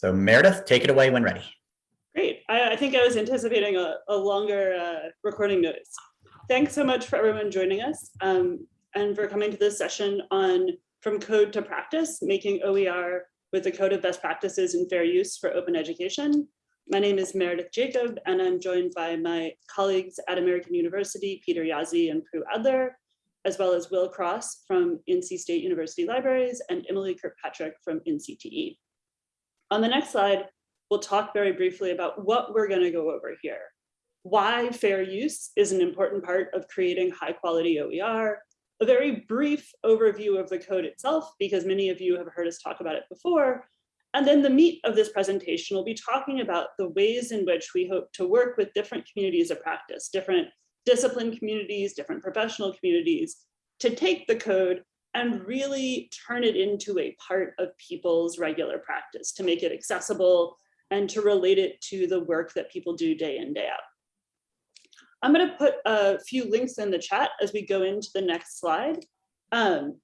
So Meredith, take it away when ready. Great. I, I think I was anticipating a, a longer uh, recording notice. Thanks so much for everyone joining us um, and for coming to this session on From Code to Practice, making OER with the Code of Best Practices and Fair Use for Open Education. My name is Meredith Jacob, and I'm joined by my colleagues at American University, Peter Jaszi and Prue Adler, as well as Will Cross from NC State University Libraries and Emily Kirkpatrick from NCTE. On the next slide, we'll talk very briefly about what we're going to go over here. Why fair use is an important part of creating high quality OER, a very brief overview of the code itself, because many of you have heard us talk about it before. And then the meat of this presentation will be talking about the ways in which we hope to work with different communities of practice, different discipline communities, different professional communities, to take the code and really turn it into a part of people's regular practice, to make it accessible and to relate it to the work that people do day in, day out. I'm going to put a few links in the chat as we go into the next slide. Um,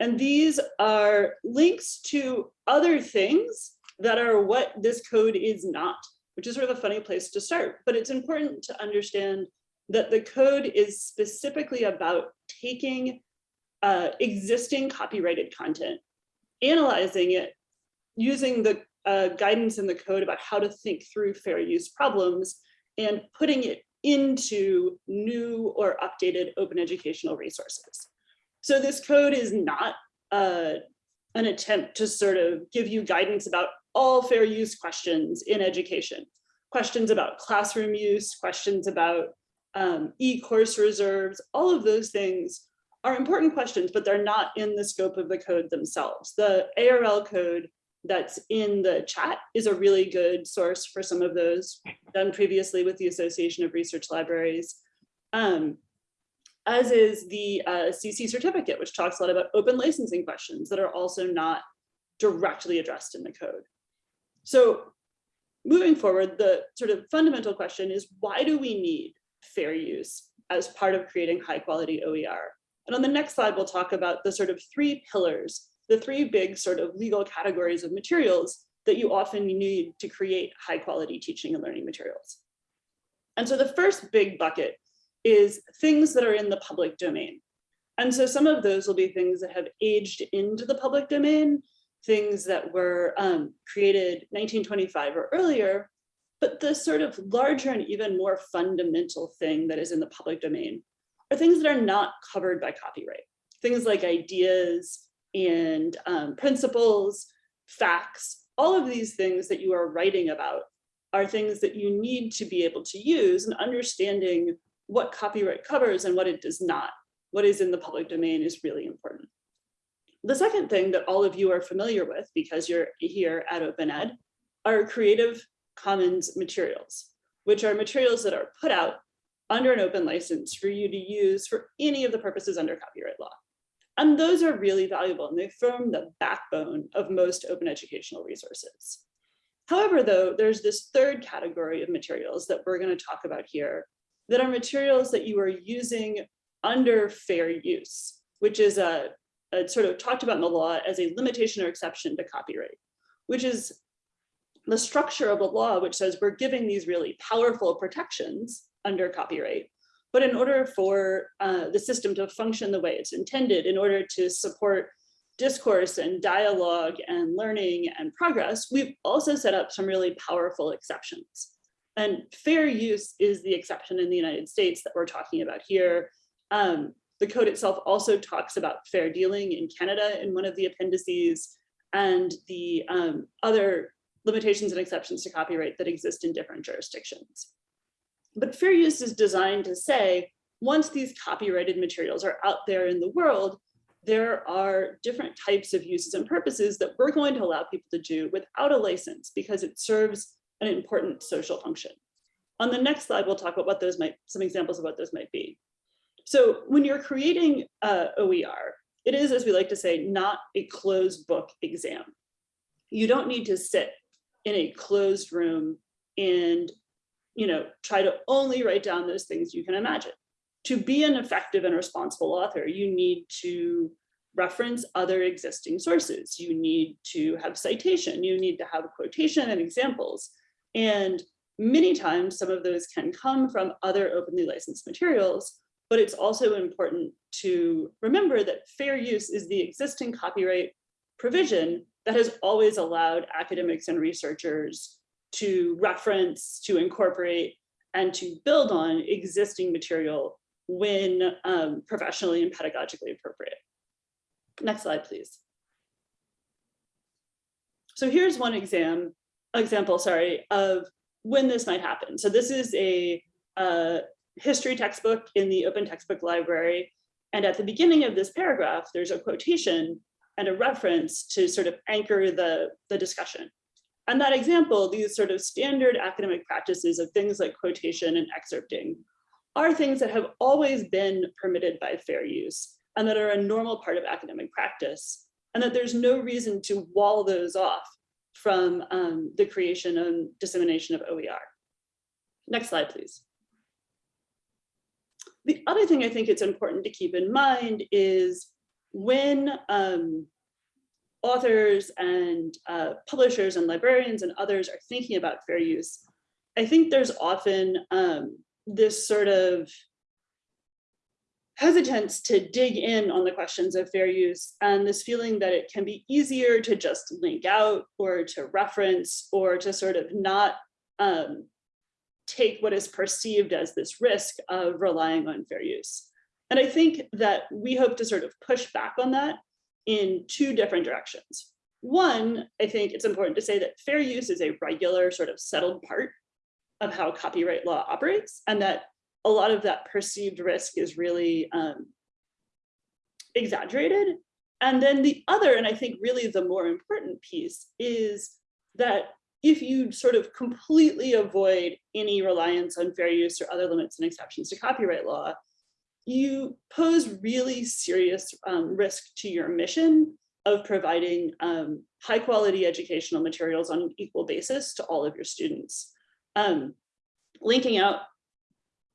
and these are links to other things that are what this code is not, which is sort of a funny place to start. But it's important to understand that the code is specifically about taking uh, existing copyrighted content, analyzing it, using the uh, guidance in the code about how to think through fair use problems and putting it into new or updated open educational resources. So this code is not uh, an attempt to sort of give you guidance about all fair use questions in education. Questions about classroom use, questions about um, e-course reserves, all of those things are important questions, but they're not in the scope of the code themselves. The ARL code that's in the chat is a really good source for some of those done previously with the Association of Research Libraries. Um, as is the uh, CC certificate, which talks a lot about open licensing questions that are also not directly addressed in the code. So moving forward, the sort of fundamental question is why do we need fair use as part of creating high quality OER? And on the next slide, we'll talk about the sort of three pillars the three big sort of legal categories of materials that you often need to create high quality teaching and learning materials. And so the first big bucket is things that are in the public domain. And so some of those will be things that have aged into the public domain, things that were um, created 1925 or earlier, but the sort of larger and even more fundamental thing that is in the public domain are things that are not covered by copyright. Things like ideas, and um, principles, facts, all of these things that you are writing about are things that you need to be able to use and understanding what copyright covers and what it does not. What is in the public domain is really important. The second thing that all of you are familiar with because you're here at OpenEd are Creative Commons materials, which are materials that are put out under an open license for you to use for any of the purposes under copyright law. And those are really valuable and they form the backbone of most open educational resources. However, though, there's this third category of materials that we're going to talk about here that are materials that you are using under fair use, which is a, a sort of talked about in the law as a limitation or exception to copyright, which is the structure of the law, which says we're giving these really powerful protections under copyright, but in order for uh, the system to function the way it's intended, in order to support discourse and dialogue and learning and progress, we've also set up some really powerful exceptions. And fair use is the exception in the United States that we're talking about here. Um, the code itself also talks about fair dealing in Canada in one of the appendices and the um, other limitations and exceptions to copyright that exist in different jurisdictions. But fair use is designed to say, once these copyrighted materials are out there in the world, there are different types of uses and purposes that we're going to allow people to do without a license because it serves an important social function. On the next slide, we'll talk about what those might, some examples of what those might be. So when you're creating uh, OER, it is, as we like to say, not a closed book exam. You don't need to sit in a closed room and you know, try to only write down those things you can imagine. To be an effective and responsible author, you need to reference other existing sources. You need to have citation, you need to have quotation and examples. And many times some of those can come from other openly licensed materials, but it's also important to remember that fair use is the existing copyright provision that has always allowed academics and researchers to reference, to incorporate, and to build on existing material when um, professionally and pedagogically appropriate. Next slide, please. So here's one exam, example, sorry, of when this might happen. So this is a, uh history textbook in the open textbook library. And at the beginning of this paragraph, there's a quotation and a reference to sort of anchor the, the discussion. And that example, these sort of standard academic practices of things like quotation and excerpting are things that have always been permitted by fair use and that are a normal part of academic practice and that there's no reason to wall those off from um, the creation and dissemination of OER. Next slide, please. The other thing I think it's important to keep in mind is when um, authors and uh, publishers and librarians and others are thinking about fair use, I think there's often um, this sort of hesitance to dig in on the questions of fair use and this feeling that it can be easier to just link out or to reference or to sort of not um, take what is perceived as this risk of relying on fair use. And I think that we hope to sort of push back on that in two different directions. One, I think it's important to say that fair use is a regular sort of settled part of how copyright law operates and that a lot of that perceived risk is really um, exaggerated. And then the other, and I think really the more important piece is that if you sort of completely avoid any reliance on fair use or other limits and exceptions to copyright law, you pose really serious um, risk to your mission of providing um, high quality educational materials on an equal basis to all of your students. Um, linking out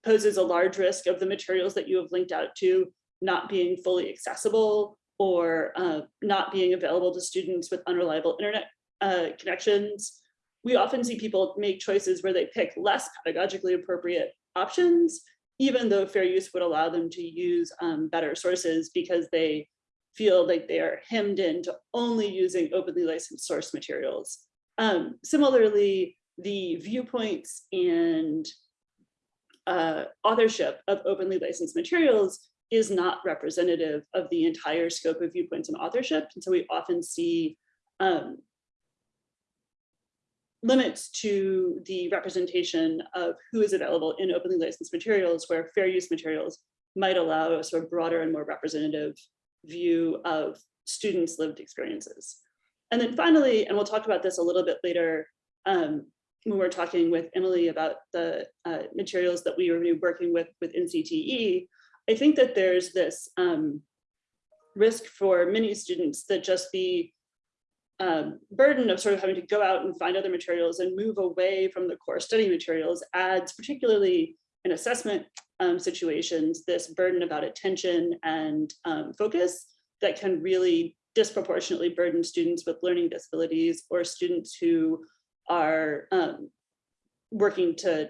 poses a large risk of the materials that you have linked out to not being fully accessible or uh, not being available to students with unreliable internet uh, connections. We often see people make choices where they pick less pedagogically appropriate options, even though fair use would allow them to use um, better sources because they feel like they are hemmed in to only using openly licensed source materials. Um, similarly, the viewpoints and uh, authorship of openly licensed materials is not representative of the entire scope of viewpoints and authorship. And so we often see um, limits to the representation of who is available in openly licensed materials where fair use materials might allow a sort of broader and more representative view of students' lived experiences. And then finally, and we'll talk about this a little bit later, um, when we're talking with Emily about the uh, materials that we were working with with NCTE, I think that there's this um, risk for many students that just the um, burden of sort of having to go out and find other materials and move away from the core study materials adds, particularly in assessment um, situations, this burden about attention and um, focus that can really disproportionately burden students with learning disabilities or students who are um, working to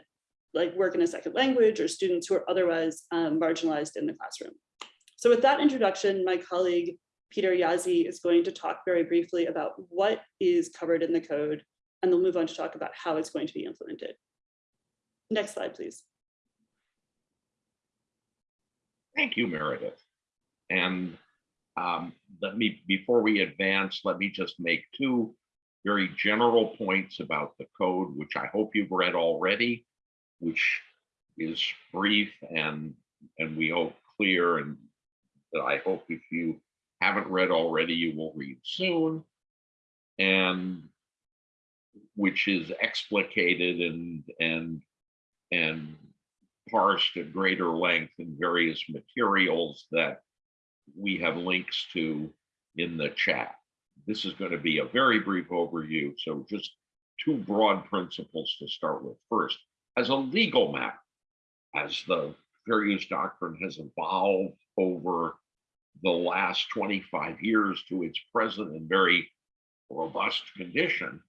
like work in a second language or students who are otherwise um, marginalized in the classroom. So with that introduction, my colleague Peter Jaszi is going to talk very briefly about what is covered in the code, and they'll move on to talk about how it's going to be implemented. Next slide, please. Thank you, Meredith. And um, let me, before we advance, let me just make two very general points about the code, which I hope you've read already, which is brief and and we hope clear and that I hope if you haven't read already, you will read soon. And which is explicated and and and parsed at greater length in various materials that we have links to in the chat. This is going to be a very brief overview. So just two broad principles to start with. First, as a legal matter, as the fair use doctrine has evolved over the last 25 years to its present and very robust condition,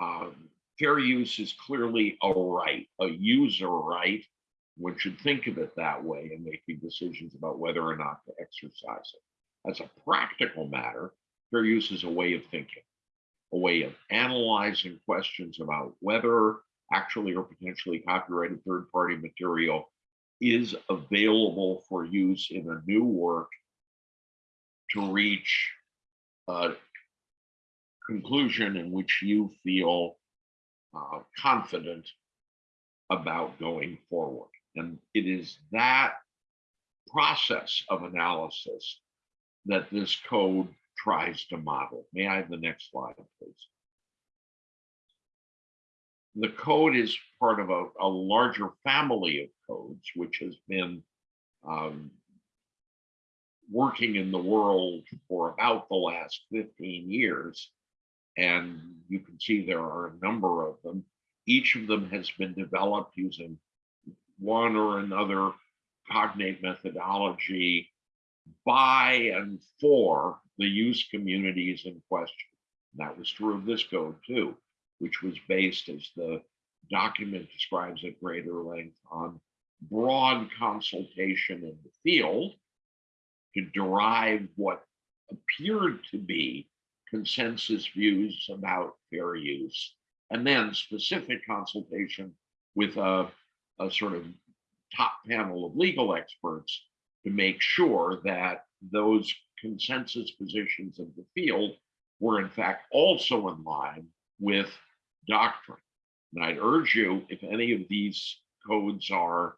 um, fair use is clearly a right, a user right. One should think of it that way in making decisions about whether or not to exercise it. As a practical matter, fair use is a way of thinking, a way of analyzing questions about whether actually or potentially copyrighted third-party material is available for use in a new work to reach a conclusion in which you feel uh, confident about going forward. And it is that process of analysis that this code tries to model. May I have the next slide, please? The code is part of a, a larger family of codes, which has been um, working in the world for about the last 15 years. And you can see there are a number of them. Each of them has been developed using one or another cognate methodology by and for the use communities in question. And that was true of this code too, which was based, as the document describes at greater length, on broad consultation in the field to derive what appeared to be consensus views about fair use, and then specific consultation with a, a sort of top panel of legal experts to make sure that those consensus positions of the field were in fact also in line with doctrine. And I'd urge you, if any of these codes are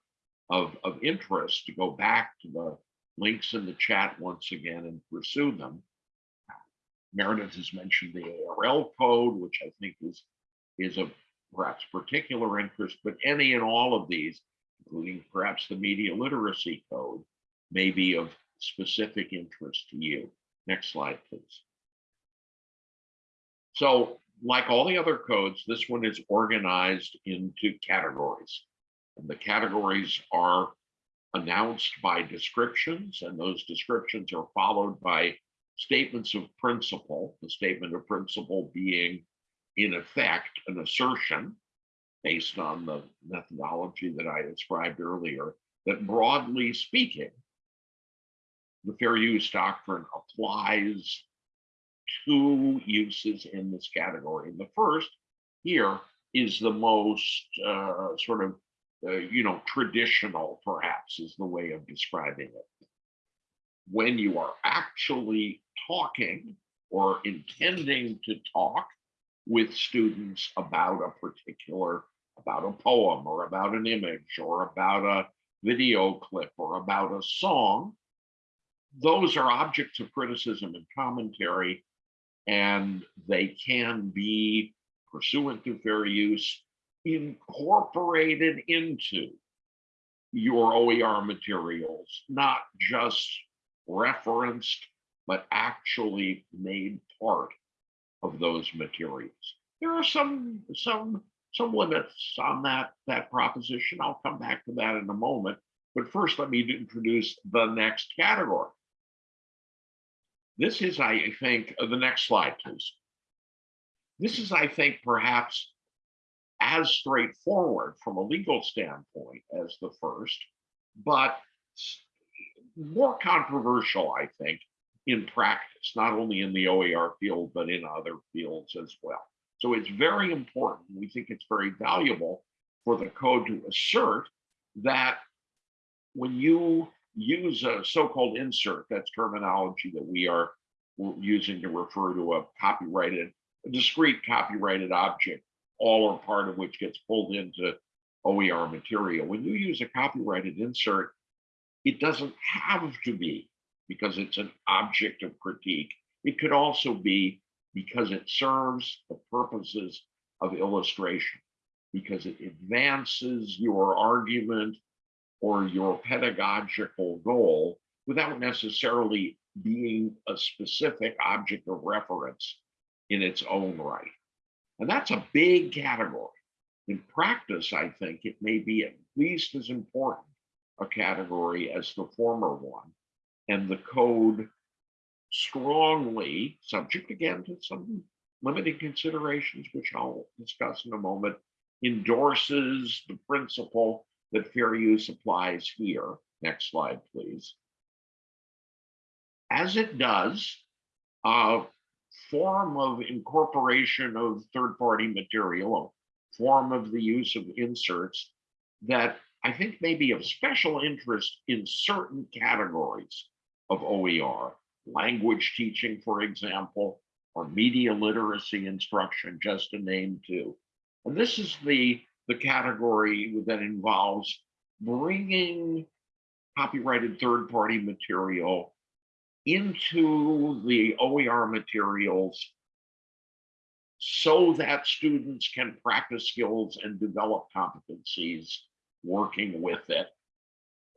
of, of interest, to go back to the links in the chat once again and pursue them. Meredith has mentioned the ARL code, which I think is, is of perhaps particular interest, but any and all of these, including perhaps the media literacy code, may be of specific interest to you. Next slide, please. So like all the other codes, this one is organized into categories. And the categories are announced by descriptions, and those descriptions are followed by statements of principle, the statement of principle being in effect an assertion based on the methodology that I described earlier, that broadly speaking, the fair use doctrine applies to uses in this category. And the first here is the most uh, sort of, uh, you know, traditional perhaps is the way of describing it. When you are actually talking or intending to talk with students about a particular, about a poem or about an image or about a video clip or about a song, those are objects of criticism and commentary, and they can be pursuant to fair use incorporated into your OER materials, not just referenced, but actually made part of those materials. There are some some some limits on that that proposition. I'll come back to that in a moment. But first, let me introduce the next category. This is, I think, uh, the next slide, please. This is, I think, perhaps as straightforward from a legal standpoint as the first, but more controversial, I think, in practice, not only in the OER field, but in other fields as well. So it's very important. We think it's very valuable for the code to assert that when you use a so-called insert, that's terminology that we are using to refer to a copyrighted, a discrete copyrighted object, all or part of which gets pulled into OER material. When you use a copyrighted insert, it doesn't have to be because it's an object of critique. It could also be because it serves the purposes of illustration, because it advances your argument or your pedagogical goal without necessarily being a specific object of reference in its own right. And that's a big category. In practice, I think it may be at least as important a category as the former one. And the code strongly, subject again to some limited considerations, which I'll discuss in a moment, endorses the principle that fair use applies here. Next slide, please. As it does, a form of incorporation of third-party material, a form of the use of inserts that I think may be of special interest in certain categories of OER, language teaching, for example, or media literacy instruction, just to name two. And this is the, the category that involves bringing copyrighted third-party material into the OER materials so that students can practice skills and develop competencies working with it.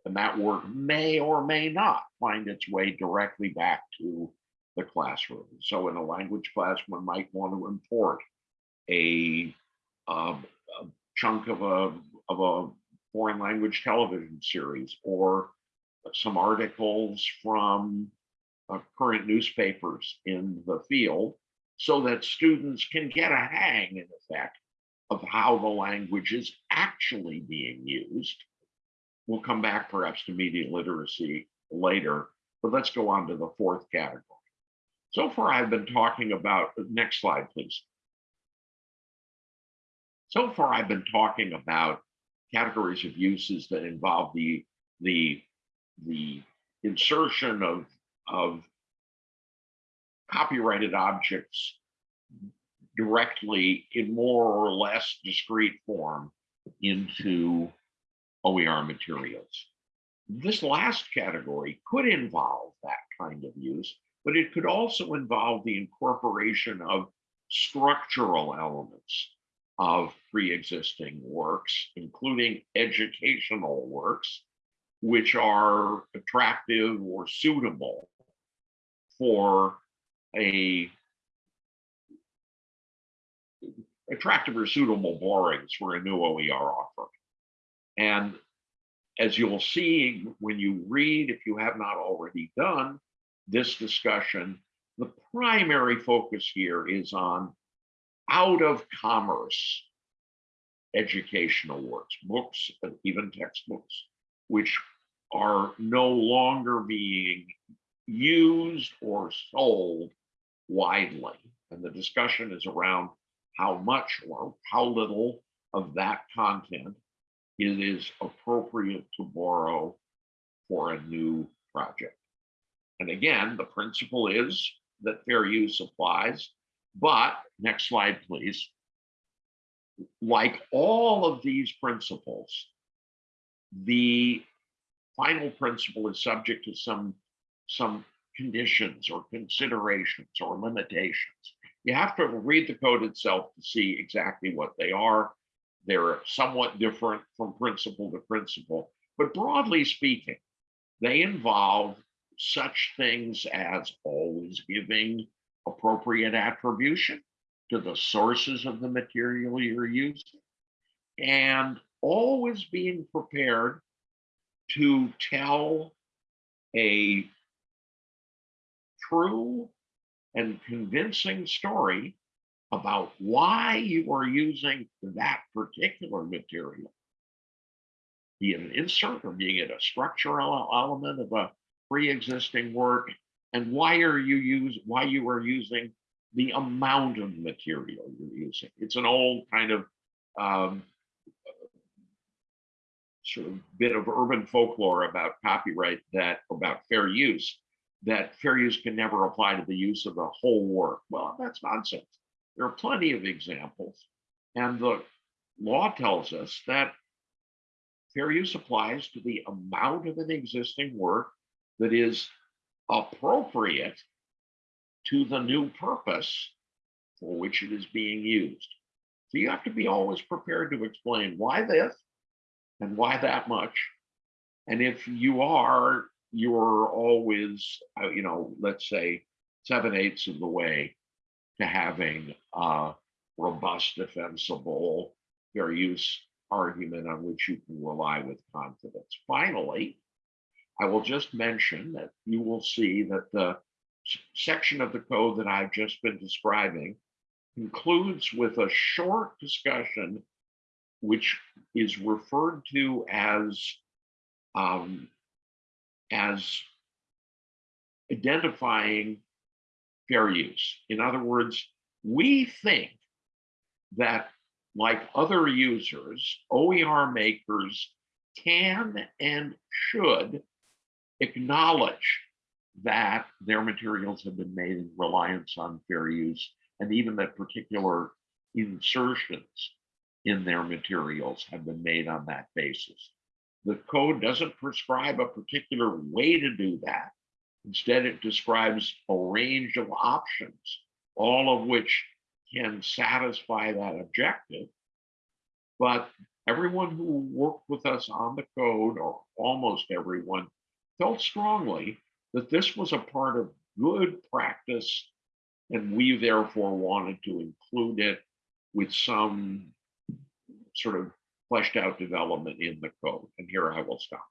And that work may or may not find its way directly back to the classroom. So in a language class, one might want to import a, a chunk of a, of a foreign language television series or some articles from uh, current newspapers in the field so that students can get a hang in effect of how the language is actually being used. We'll come back perhaps to media literacy later, but let's go on to the fourth category. So far, I've been talking about, next slide, please. So far, I've been talking about categories of uses that involve the, the, the insertion of, of copyrighted objects directly in more or less discrete form into OER materials. This last category could involve that kind of use, but it could also involve the incorporation of structural elements of pre-existing works, including educational works, which are attractive or suitable for a attractive or suitable borrowings for a new OER offer. And as you'll see when you read, if you have not already done this discussion, the primary focus here is on out of commerce educational works, books, and even textbooks, which are no longer being used or sold widely. And the discussion is around how much or how little of that content it is appropriate to borrow for a new project. And again, the principle is that fair use applies, but next slide, please. Like all of these principles, the final principle is subject to some, some conditions or considerations or limitations. You have to read the code itself to see exactly what they are. They're somewhat different from principle to principle, but broadly speaking, they involve such things as always giving appropriate attribution to the sources of the material you're using and always being prepared to tell a true and convincing story about why you are using that particular material. Be it an insert or being it a structural element of a pre-existing work, and why are you use why you are using the amount of material you're using. It's an old kind of um, sort of bit of urban folklore about copyright that about fair use that fair use can never apply to the use of the whole work. Well, that's nonsense. There are plenty of examples. And the law tells us that fair use applies to the amount of an existing work that is appropriate to the new purpose for which it is being used. So you have to be always prepared to explain why this and why that much. And if you are, you're always, uh, you know, let's say seven eighths of the way to having a robust, defensible fair use argument on which you can rely with confidence. Finally, I will just mention that you will see that the section of the code that I've just been describing concludes with a short discussion which is referred to as um, as identifying fair use. In other words, we think that like other users, OER makers can and should acknowledge that their materials have been made in reliance on fair use and even that particular insertions in their materials have been made on that basis. The code doesn't prescribe a particular way to do that. Instead, it describes a range of options, all of which can satisfy that objective. But everyone who worked with us on the code, or almost everyone, felt strongly that this was a part of good practice, and we therefore wanted to include it with some sort of fleshed out development in the code. And here I will stop.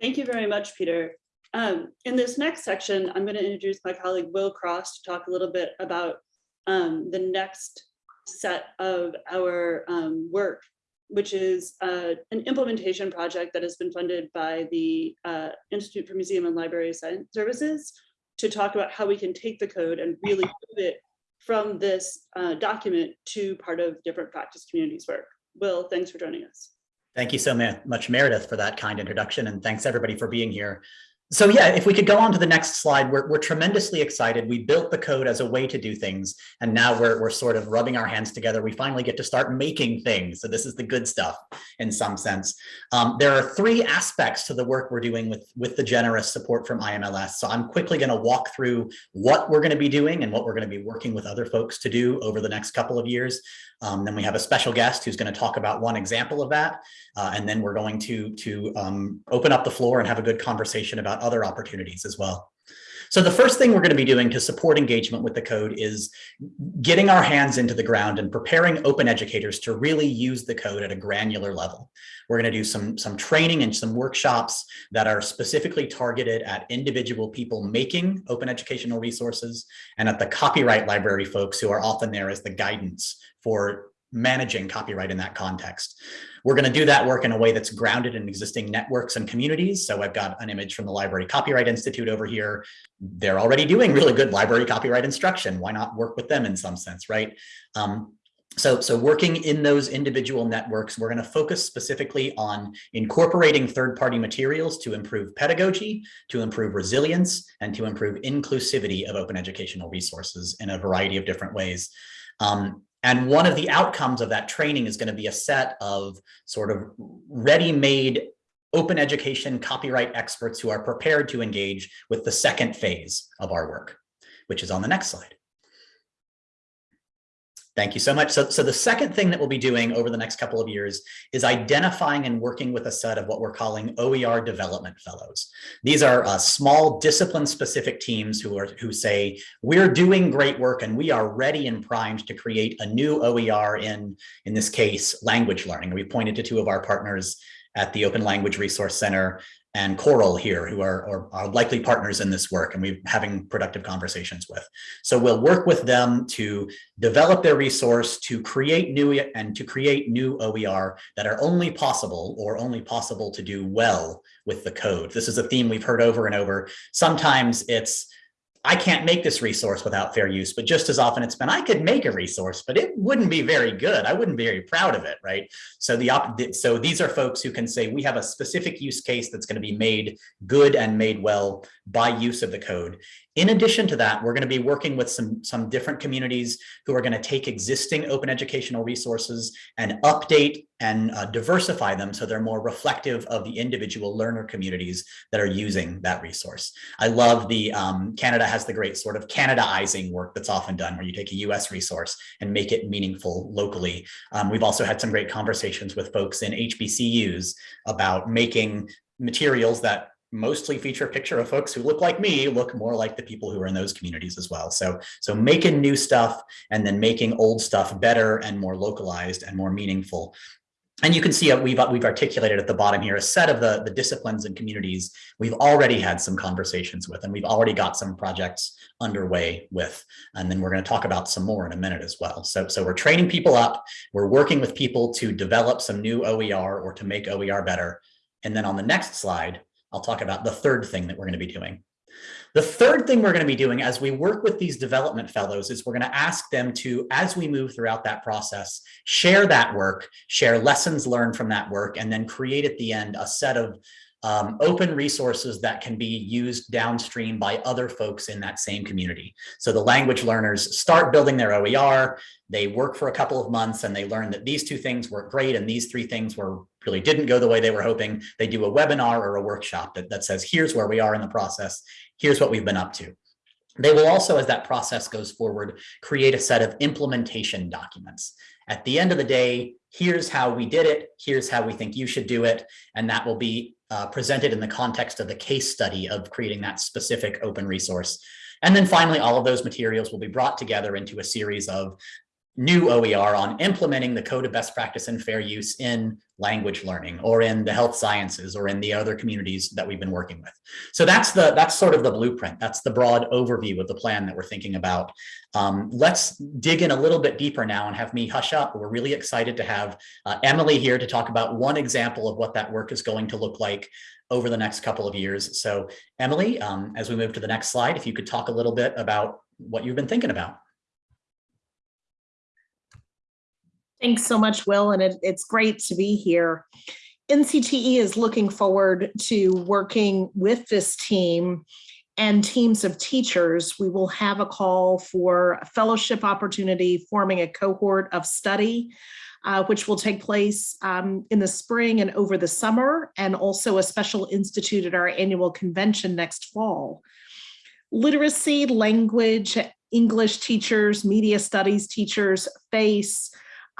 Thank you very much, Peter. Um, in this next section, I'm going to introduce my colleague Will Cross to talk a little bit about um, the next set of our um, work, which is uh, an implementation project that has been funded by the uh, Institute for Museum and Library Science Services to talk about how we can take the code and really move it from this uh, document to part of different practice communities work. Will, thanks for joining us. Thank you so much, Meredith, for that kind introduction, and thanks everybody for being here. So yeah, if we could go on to the next slide, we're, we're tremendously excited. We built the code as a way to do things, and now we're, we're sort of rubbing our hands together. We finally get to start making things. So this is the good stuff in some sense. Um, there are three aspects to the work we're doing with, with the generous support from IMLS. So I'm quickly going to walk through what we're going to be doing and what we're going to be working with other folks to do over the next couple of years. Um, then we have a special guest who's going to talk about one example of that. Uh, and then we're going to, to um, open up the floor and have a good conversation about other opportunities as well. So the first thing we're going to be doing to support engagement with the code is getting our hands into the ground and preparing open educators to really use the code at a granular level. We're going to do some, some training and some workshops that are specifically targeted at individual people making open educational resources and at the copyright library folks who are often there as the guidance for managing copyright in that context. We're going to do that work in a way that's grounded in existing networks and communities. So I've got an image from the Library Copyright Institute over here. They're already doing really good library copyright instruction. Why not work with them in some sense, right? Um, so, so working in those individual networks, we're going to focus specifically on incorporating third-party materials to improve pedagogy, to improve resilience, and to improve inclusivity of open educational resources in a variety of different ways. Um, and one of the outcomes of that training is going to be a set of sort of ready-made open education copyright experts who are prepared to engage with the second phase of our work, which is on the next slide. Thank you so much. So, so the second thing that we'll be doing over the next couple of years is identifying and working with a set of what we're calling OER development fellows. These are uh, small discipline specific teams who are who say, we're doing great work and we are ready and primed to create a new OER in, in this case, language learning. We pointed to two of our partners at the Open Language Resource Center and COERLL here, who are, are, are, likely partners in this work and we're having productive conversations with. So we'll work with them to develop their resource, to create new and to create new OER that are only possible or only possible to do well with the code. This is a theme we've heard over and over. Sometimes it's I can't make this resource without fair use, but just as often it's been, I could make a resource, but it wouldn't be very good. I wouldn't be very proud of it, right? So the so these are folks who can say we have a specific use case that's going to be made good and made well by use of the code. In addition to that, we're going to be working with some, some different communities who are going to take existing open educational resources and update and uh, diversify them so they're more reflective of the individual learner communities that are using that resource. I love the um, Canada has the great sort of Canadaizing work that's often done where you take a US resource and make it meaningful locally. Um, we've also had some great conversations with folks in HBCUs about making materials that mostly feature a picture of folks who look like me, look more like the people who are in those communities as well. So, so making new stuff and then making old stuff better and more localized and more meaningful And you can see uh, we've, we've articulated at the bottom here a set of the, the disciplines and communities we've already had some conversations with, and we've already got some projects underway with. And then we're going to talk about some more in a minute as well. So, so we're training people up. We're working with people to develop some new OER or to make OER better. And then on the next slide, I'll talk about the third thing that we're going to be doing. The third thing we're going to be doing as we work with these development fellows is we're going to ask them to, as we move throughout that process, share that work, share lessons learned from that work, and then create at the end a set of um, open resources that can be used downstream by other folks in that same community. So the language learners start building their OER, they work for a couple of months and they learn that these two things work great and these three things were really didn't go the way they were hoping. They do a webinar or a workshop that, that says, here's where we are in the process, here's what we've been up to. They will also, as that process goes forward, create a set of implementation documents. At the end of the day, here's how we did it, here's how we think you should do it, and that will be uh, presented in the context of the case study of creating that specific open resource. And then finally, all of those materials will be brought together into a series of new OER on implementing the code of best practice and fair use in language learning or in the health sciences or in the other communities that we've been working with. So that's the that's sort of the blueprint. That's the broad overview of the plan that we're thinking about. Um, let's dig in a little bit deeper now and have me hush up. We're really excited to have uh, Emily here to talk about one example of what that work is going to look like over the next couple of years. So Emily, um, as we move to the next slide, if you could talk a little bit about what you've been thinking about. Thanks so much, Will, and it, it's great to be here. NCTE is looking forward to working with this team and teams of teachers. We will have a call for a fellowship opportunity, forming a cohort of study, uh, which will take place um, in the spring and over the summer, and also a special institute at our annual convention next fall. Literacy, language, English teachers, media studies teachers face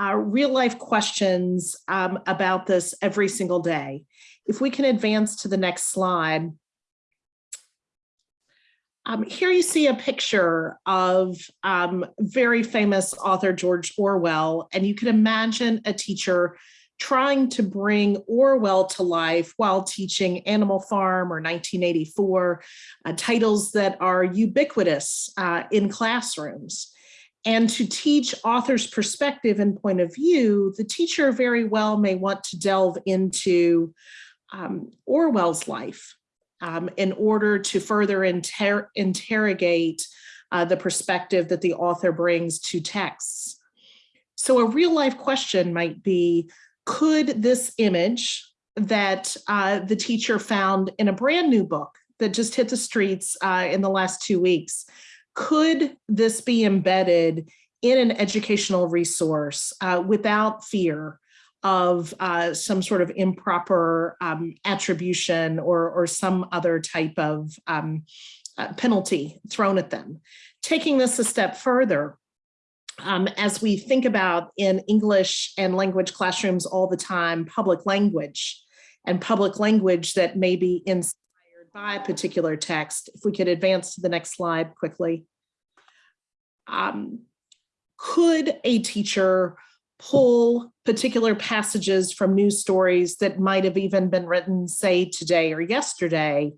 uh, real life questions um, about this every single day. If we can advance to the next slide. Um, here you see a picture of um, very famous author George Orwell, and you can imagine a teacher trying to bring Orwell to life while teaching Animal Farm or 1984, uh, titles that are ubiquitous uh, in classrooms. And to teach author's perspective and point of view, the teacher very well may want to delve into um, Orwell's life um, in order to further inter interrogate uh, the perspective that the author brings to texts. So a real life question might be, could this image that uh, the teacher found in a brand new book that just hit the streets uh, in the last two weeks, could this be embedded in an educational resource uh, without fear of uh, some sort of improper um, attribution or, or some other type of um, uh, penalty thrown at them. Taking this a step further, um, as we think about in English and language classrooms all the time, public language and public language that may be inspired by a particular text. If we could advance to the next slide quickly. Um, could a teacher pull particular passages from news stories that might have even been written, say, today or yesterday,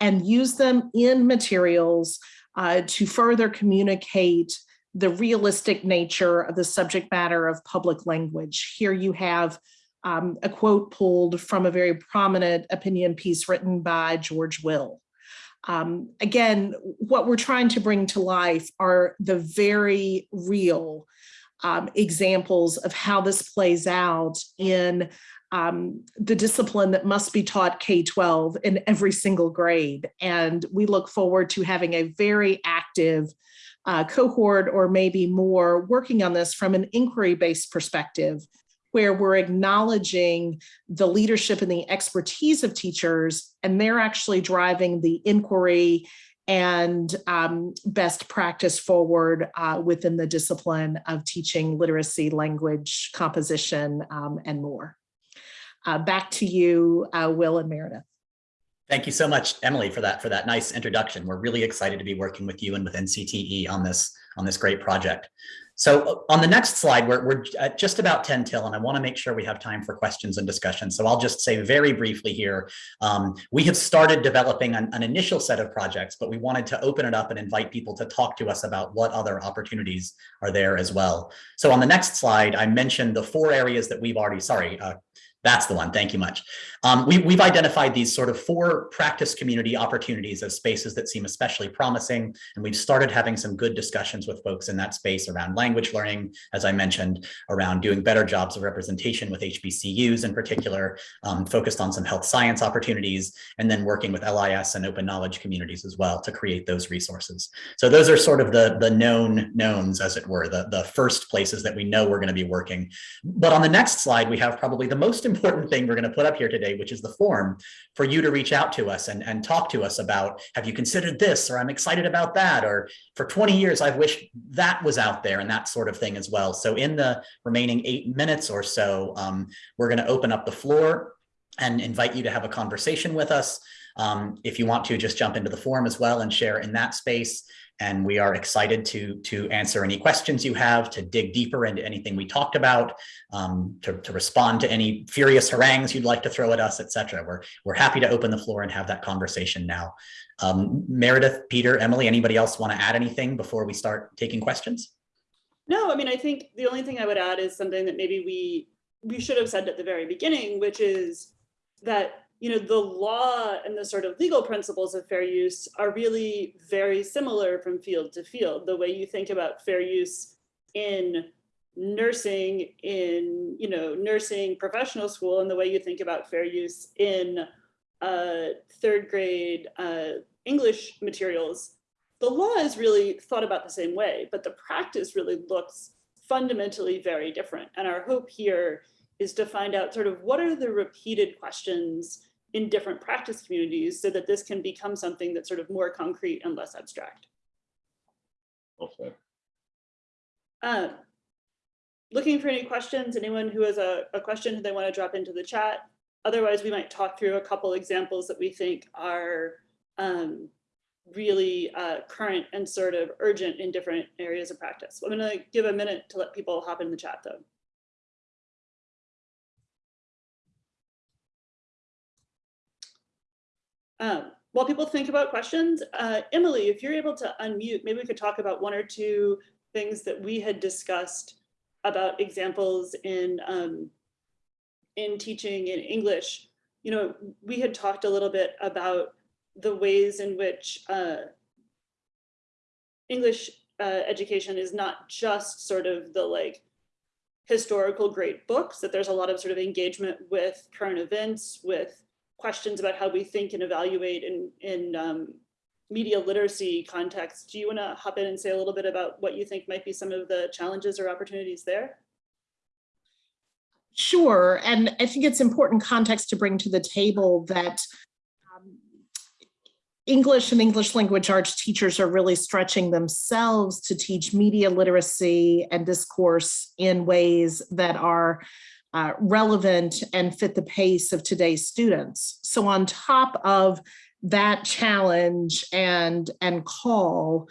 and use them in materials uh, to further communicate the realistic nature of the subject matter of public language. Here you have um, a quote pulled from a very prominent opinion piece written by George Will. Um, again, what we're trying to bring to life are the very real um, examples of how this plays out in um, the discipline that must be taught K-12 in every single grade. And we look forward to having a very active uh, cohort or maybe more working on this from an inquiry-based perspective where we're acknowledging the leadership and the expertise of teachers, and they're actually driving the inquiry and um, best practice forward uh, within the discipline of teaching literacy, language, composition, um, and more. Uh, back to you, uh, Will and Meredith. Thank you so much, Emily, for that for that nice introduction. We're really excited to be working with you and with NCTE on this on this great project. So uh, on the next slide, we're, we're at just about 10 till, and I want to make sure we have time for questions and discussion. So I'll just say very briefly here, um, we have started developing an, an initial set of projects, but we wanted to open it up and invite people to talk to us about what other opportunities are there as well. So on the next slide, I mentioned the four areas that we've already, sorry, uh, that's the one. Thank you much. Um, we, we've identified these sort of four practice community opportunities as spaces that seem especially promising. And we've started having some good discussions with folks in that space around language learning, as I mentioned, around doing better jobs of representation with HBCUs in particular, um, focused on some health science opportunities, and then working with LIS and open knowledge communities as well to create those resources. So those are sort of the, the known knowns, as it were, the, the first places that we know we're going to be working. But on the next slide, we have probably the most important thing we're going to put up here today, which is the form for you to reach out to us and, and talk to us about, have you considered this, or I'm excited about that, or for 20 years, I've wished that was out there and that sort of thing as well. So in the remaining eight minutes or so, um, we're going to open up the floor and invite you to have a conversation with us. Um, if you want to just jump into the forum as well and share in that space. And we are excited to, to answer any questions you have, to dig deeper into anything we talked about, um, to, to respond to any furious harangues you'd like to throw at us, et cetera. We're, we're happy to open the floor and have that conversation now. Um, Meredith, Peter, Emily, anybody else want to add anything before we start taking questions? No, I mean, I think the only thing I would add is something that maybe we we should have said at the very beginning, which is that you know the law and the sort of legal principles of fair use are really very similar from field to field. The way you think about fair use in nursing, in you know nursing professional school, and the way you think about fair use in uh, third grade uh, English materials the law is really thought about the same way, but the practice really looks fundamentally very different. And our hope here is to find out sort of what are the repeated questions in different practice communities so that this can become something that's sort of more concrete and less abstract. Said. Um, looking for any questions, anyone who has a, a question they want to drop into the chat. Otherwise, we might talk through a couple examples that we think are um, really uh, current and sort of urgent in different areas of practice. I'm gonna give a minute to let people hop in the chat though. Um, while people think about questions, uh, Emily, if you're able to unmute, maybe we could talk about one or two things that we had discussed about examples in um, in teaching in English. You know, we had talked a little bit about the ways in which uh, English uh, education is not just sort of the like historical great books, that there's a lot of sort of engagement with current events, with questions about how we think and evaluate in, in um, media literacy context. Do you want to hop in and say a little bit about what you think might be some of the challenges or opportunities there? Sure, and I think it's important context to bring to the table that um, English and English language arts teachers are really stretching themselves to teach media literacy and discourse in ways that are uh, relevant and fit the pace of today's students. So on top of that challenge and, and call,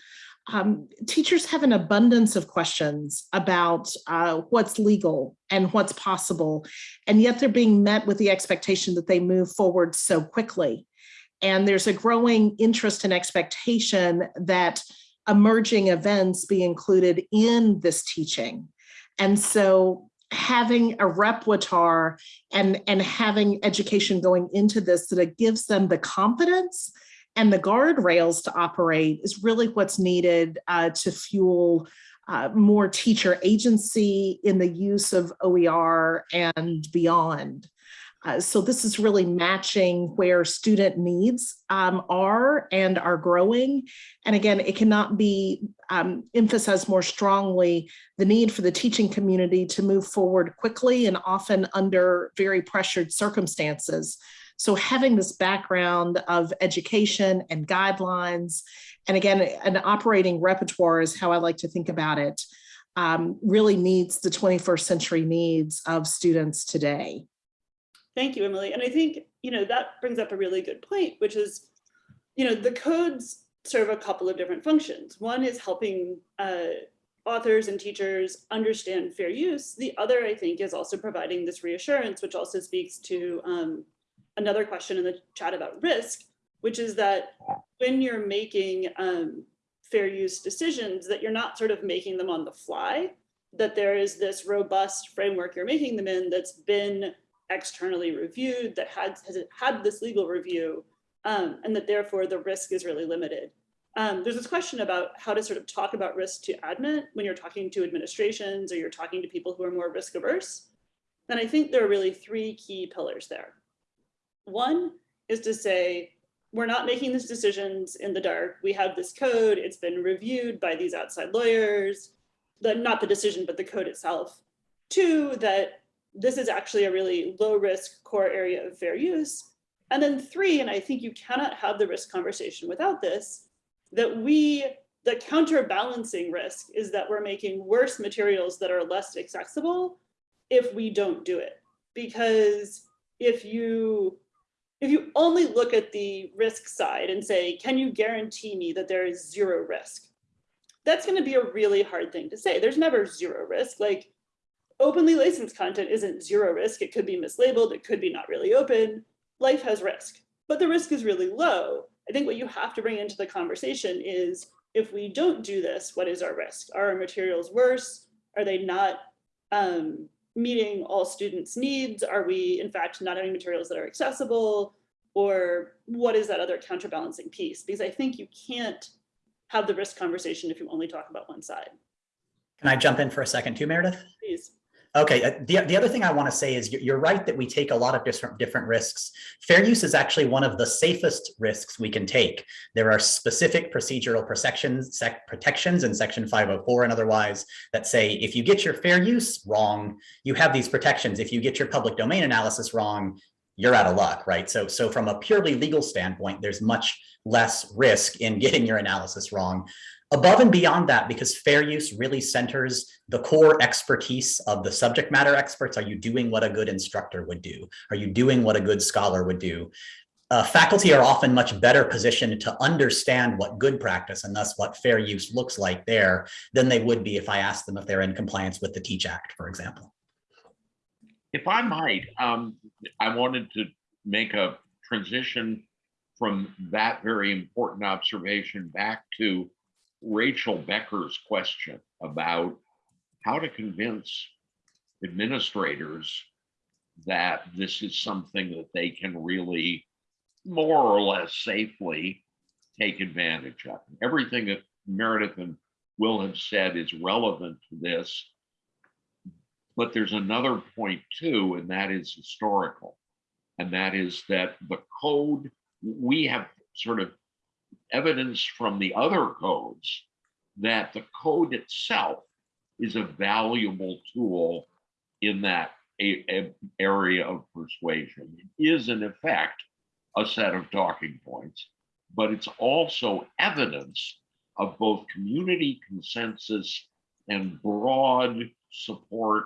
um, teachers have an abundance of questions about uh, what's legal and what's possible, and yet they're being met with the expectation that they move forward so quickly. And there's a growing interest and expectation that emerging events be included in this teaching. And so having a repertoire and, and having education going into this that it gives them the confidence and the guardrails to operate is really what's needed uh, to fuel uh, more teacher agency in the use of OER and beyond. Uh, so this is really matching where student needs um, are and are growing. And again, it cannot be um, emphasized more strongly the need for the teaching community to move forward quickly and often under very pressured circumstances. So having this background of education and guidelines, and again, an operating repertoire is how I like to think about it, um, really meets the 21st century needs of students today. Thank you, Emily. And I think, you know, that brings up a really good point, which is, you know, the codes serve a couple of different functions. One is helping uh, authors and teachers understand fair use. The other, I think, is also providing this reassurance, which also speaks to um, another question in the chat about risk, which is that when you're making um, fair use decisions, that you're not sort of making them on the fly, that there is this robust framework you're making them in that's been externally reviewed, that had, has had this legal review, um, and that therefore the risk is really limited. Um, there's this question about how to sort of talk about risk to admin when you're talking to administrations or you're talking to people who are more risk averse. And I think there are really three key pillars there. One is to say, we're not making these decisions in the dark. We have this code, it's been reviewed by these outside lawyers, the, not the decision, but the code itself. Two, that this is actually a really low risk core area of fair use. And then three, and I think you cannot have the risk conversation without this, that we, the counterbalancing risk is that we're making worse materials that are less accessible if we don't do it. Because if you, if you only look at the risk side and say, can you guarantee me that there is zero risk? That's gonna be a really hard thing to say. There's never zero risk. Like openly licensed content isn't zero risk. It could be mislabeled. It could be not really open. Life has risk, but the risk is really low. I think what you have to bring into the conversation is if we don't do this, what is our risk? Are our materials worse? Are they not um, meeting all students' needs? Are we in fact not having materials that are accessible? Or what is that other counterbalancing piece? Because I think you can't have the risk conversation if you only talk about one side. Can I jump in for a second too, Meredith? Please. Okay, uh, the, the other thing I want to say is you're, right that we take a lot of different, different risks. Fair use is actually one of the safest risks we can take. There are specific procedural protections, sec, protections in section 504 and otherwise that say if you get your fair use wrong, you have these protections. If you get your public domain analysis wrong, you're out of luck, right? So, so from a purely legal standpoint, there's much less risk in getting your analysis wrong. Above and beyond that, because fair use really centers the core expertise of the subject matter experts. Are you doing what a good instructor would do? Are you doing what a good scholar would do? Uh, faculty are often much better positioned to understand what good practice and thus what fair use looks like there than they would be if I asked them if they're in compliance with the Teach Act, for example. If I might, um, I wanted to make a transition from that very important observation back to Rachel Becker's question about how to convince administrators that this is something that they can really more or less safely take advantage of. Everything that Meredith and Will have said is relevant to this. But there's another point too, and that is historical. And that is that the code, we have sort of evidence from the other codes that the code itself is a valuable tool in that a, a area of persuasion. It is in effect a set of talking points, but it's also evidence of both community consensus and broad support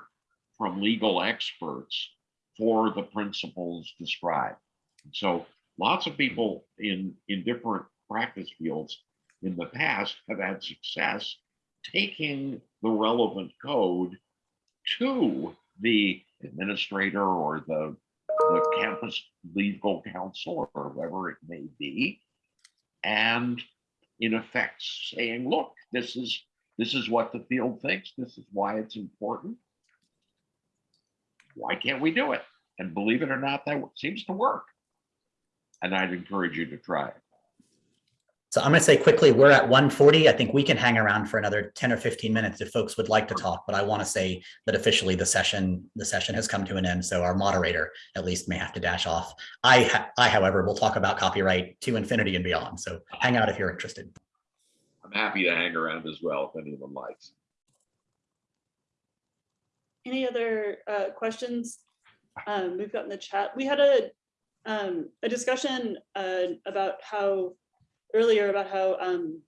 from legal experts for the principles described. So lots of people in, in different practice fields in the past have had success taking the relevant code to the administrator or the, the campus legal counsel or whoever it may be. And in effect saying, look, this is this is what the field thinks. This is why it's important. Why can't we do it? And believe it or not, that seems to work. And I'd encourage you to try it. So I'm going to say quickly, we're at 140. I think we can hang around for another 10 or 15 minutes if folks would like to talk, but I want to say that officially the session the session has come to an end. So our moderator at least may have to dash off. I, I however, will talk about copyright to infinity and beyond. So hang out if you're interested. I'm happy to hang around as well if anyone likes. Any other uh, questions um, we've got in the chat? We had a um, a discussion uh, about how earlier about how um,